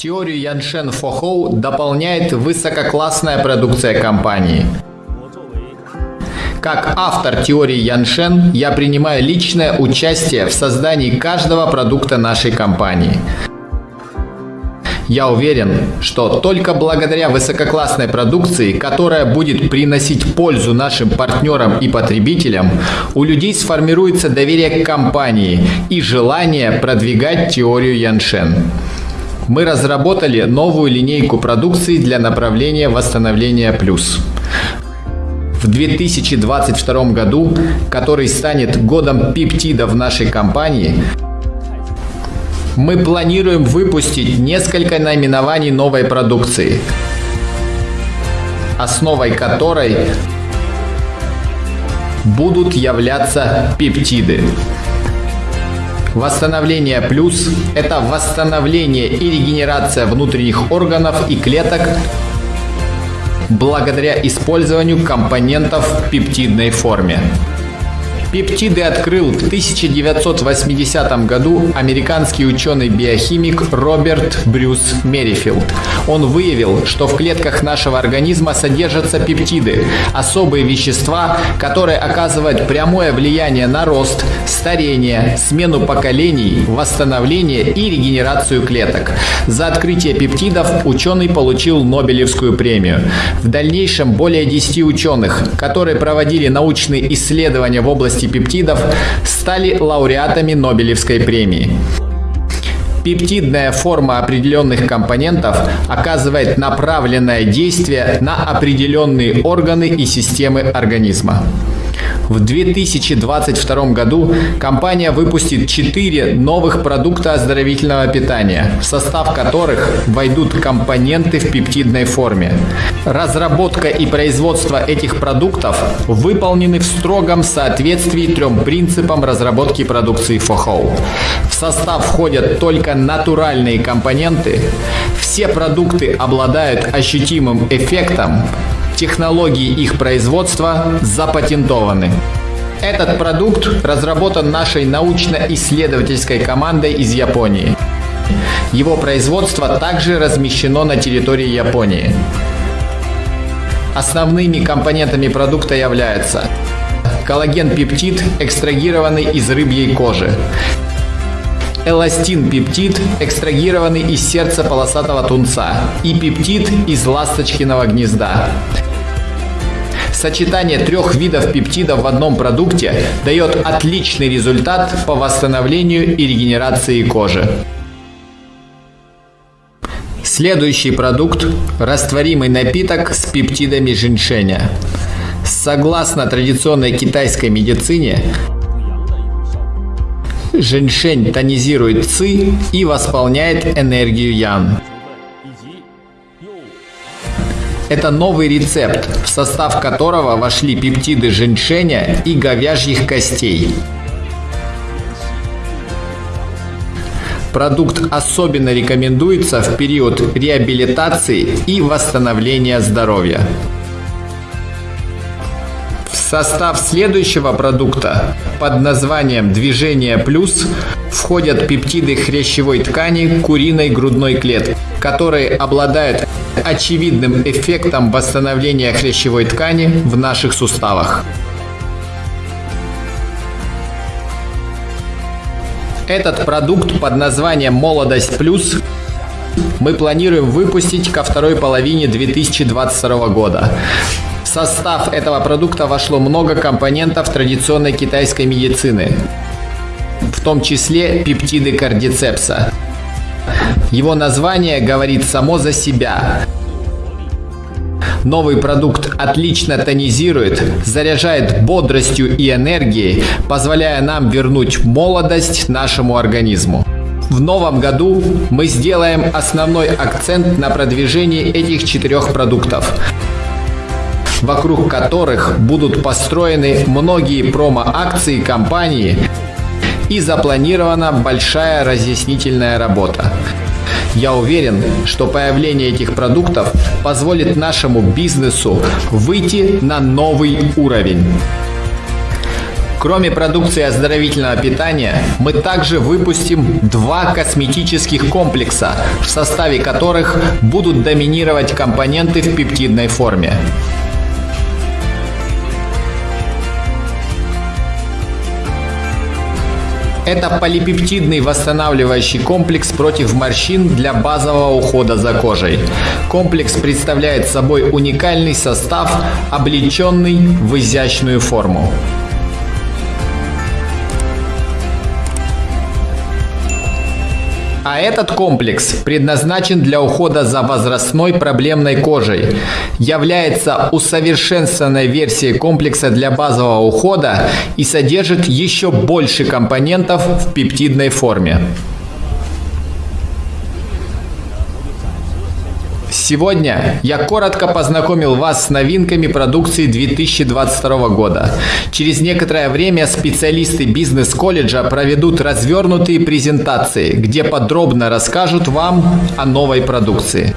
Теорию Яншен Фохоу дополняет высококлассная продукция компании. Как автор теории Яншен, я принимаю личное участие в создании каждого продукта нашей компании. Я уверен, что только благодаря высококлассной продукции, которая будет приносить пользу нашим партнерам и потребителям, у людей сформируется доверие к компании и желание продвигать теорию Яншен. Мы разработали новую линейку продукции для направления восстановления плюс. В 2022 году, который станет годом пептида в нашей компании, мы планируем выпустить несколько наименований новой продукции, основой которой будут являться пептиды. Восстановление плюс – это восстановление и регенерация внутренних органов и клеток благодаря использованию компонентов в пептидной форме. Пептиды открыл в 1980 году американский ученый-биохимик Роберт Брюс Мерифилд. Он выявил, что в клетках нашего организма содержатся пептиды, особые вещества, которые оказывают прямое влияние на рост, старение, смену поколений, восстановление и регенерацию клеток. За открытие пептидов ученый получил Нобелевскую премию. В дальнейшем более 10 ученых, которые проводили научные исследования в области области пептидов стали лауреатами Нобелевской премии. Пептидная форма определенных компонентов оказывает направленное действие на определенные органы и системы организма. В 2022 году компания выпустит 4 новых продукта оздоровительного питания, в состав которых войдут компоненты в пептидной форме. Разработка и производство этих продуктов выполнены в строгом соответствии трем принципам разработки продукции FOHO. В состав входят только натуральные компоненты, все продукты обладают ощутимым эффектом, Технологии их производства запатентованы. Этот продукт разработан нашей научно-исследовательской командой из Японии. Его производство также размещено на территории Японии. Основными компонентами продукта являются коллаген-пептид, экстрагированный из рыбьей кожи, эластин-пептид, экстрагированный из сердца полосатого тунца, и пептид из ласточкиного гнезда. Сочетание трех видов пептидов в одном продукте дает отличный результат по восстановлению и регенерации кожи. Следующий продукт – растворимый напиток с пептидами женьшеня. Согласно традиционной китайской медицине, женьшень тонизирует ци и восполняет энергию ян. Это новый рецепт, в состав которого вошли пептиды женьшеня и говяжьих костей. Продукт особенно рекомендуется в период реабилитации и восстановления здоровья. В состав следующего продукта под названием «Движение плюс» входят пептиды хрящевой ткани куриной грудной клетки, которые обладают очевидным эффектом восстановления хрящевой ткани в наших суставах. Этот продукт под названием «Молодость плюс» мы планируем выпустить ко второй половине 2022 года. В состав этого продукта вошло много компонентов традиционной китайской медицины, в том числе пептиды кардицепса. Его название говорит само за себя. Новый продукт отлично тонизирует, заряжает бодростью и энергией, позволяя нам вернуть молодость нашему организму. В новом году мы сделаем основной акцент на продвижении этих четырех продуктов вокруг которых будут построены многие промо-акции компании и запланирована большая разъяснительная работа. Я уверен, что появление этих продуктов позволит нашему бизнесу выйти на новый уровень. Кроме продукции оздоровительного питания, мы также выпустим два косметических комплекса, в составе которых будут доминировать компоненты в пептидной форме. Это полипептидный восстанавливающий комплекс против морщин для базового ухода за кожей. Комплекс представляет собой уникальный состав, облеченный в изящную форму. А этот комплекс предназначен для ухода за возрастной проблемной кожей, является усовершенствованной версией комплекса для базового ухода и содержит еще больше компонентов в пептидной форме. Сегодня я коротко познакомил вас с новинками продукции 2022 года. Через некоторое время специалисты бизнес-колледжа проведут развернутые презентации, где подробно расскажут вам о новой продукции.